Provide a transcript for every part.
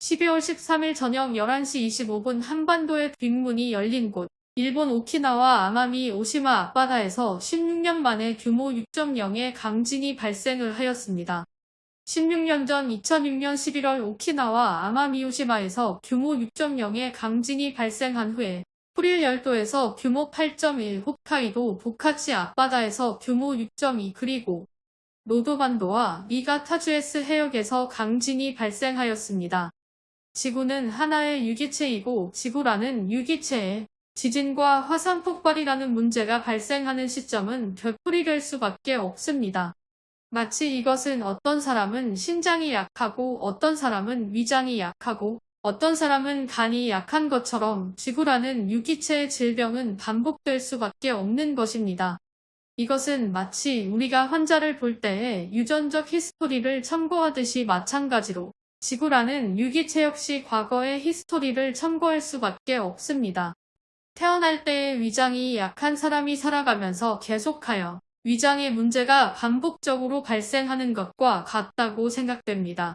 12월 13일 저녁 11시 25분 한반도의 뒷문이 열린 곳 일본 오키나와 아마미 오시마 앞바다에서 16년 만에 규모 6.0의 강진이 발생을 하였습니다. 16년 전 2006년 11월 오키나와 아마미 오시마에서 규모 6.0의 강진이 발생한 후에 프릴 열도에서 규모 8.1 홋카이도 보카치 앞바다에서 규모 6.2 그리고 노도반도와 미가타주에스 해역에서 강진이 발생하였습니다. 지구는 하나의 유기체이고 지구라는 유기체에 지진과 화산 폭발이라는 문제가 발생하는 시점은 별풀이 될 수밖에 없습니다. 마치 이것은 어떤 사람은 신장이 약하고 어떤 사람은 위장이 약하고 어떤 사람은 간이 약한 것처럼 지구라는 유기체의 질병은 반복될 수밖에 없는 것입니다. 이것은 마치 우리가 환자를 볼 때에 유전적 history를 참고하듯이 마찬가지로 지구라는 유기체 역시 과거의 history를 참고할 수밖에 없습니다. 태어날 때의 위장이 약한 사람이 살아가면서 계속하여 위장의 문제가 반복적으로 발생하는 것과 같다고 생각됩니다.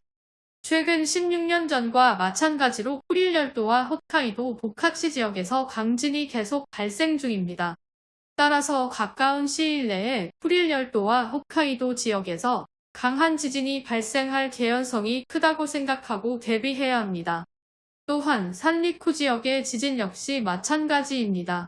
최근 16년 전과 마찬가지로 쿠릴열도와 홋카이도 도카치 지역에서 강진이 계속 발생 중입니다. 따라서 가까운 시일 내에 쿠릴열도와 홋카이도 지역에서 강한 지진이 발생할 개연성이 크다고 생각하고 대비해야 합니다. 또한 산리쿠 지역의 지진 역시 마찬가지입니다.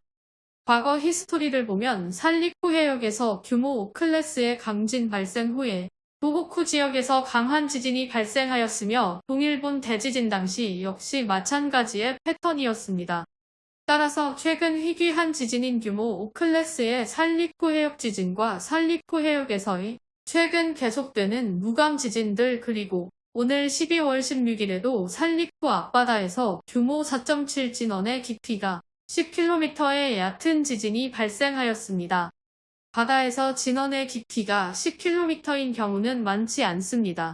과거 히스토리를 보면 산리쿠 해역에서 규모 5클래스의 강진 발생 후에 도호쿠 지역에서 강한 지진이 발생하였으며 동일본 대지진 당시 역시 마찬가지의 패턴이었습니다. 따라서 최근 희귀한 지진인 규모 5클래스의 살리쿠 해역 지진과 살리쿠 해역에서의 최근 계속되는 무감 지진들 그리고 오늘 12월 16일에도 살리쿠 앞바다에서 규모 4.7 진원의 깊이가 10km의 얕은 지진이 발생하였습니다. 바다에서 진원의 깊이가 10km인 경우는 많지 않습니다.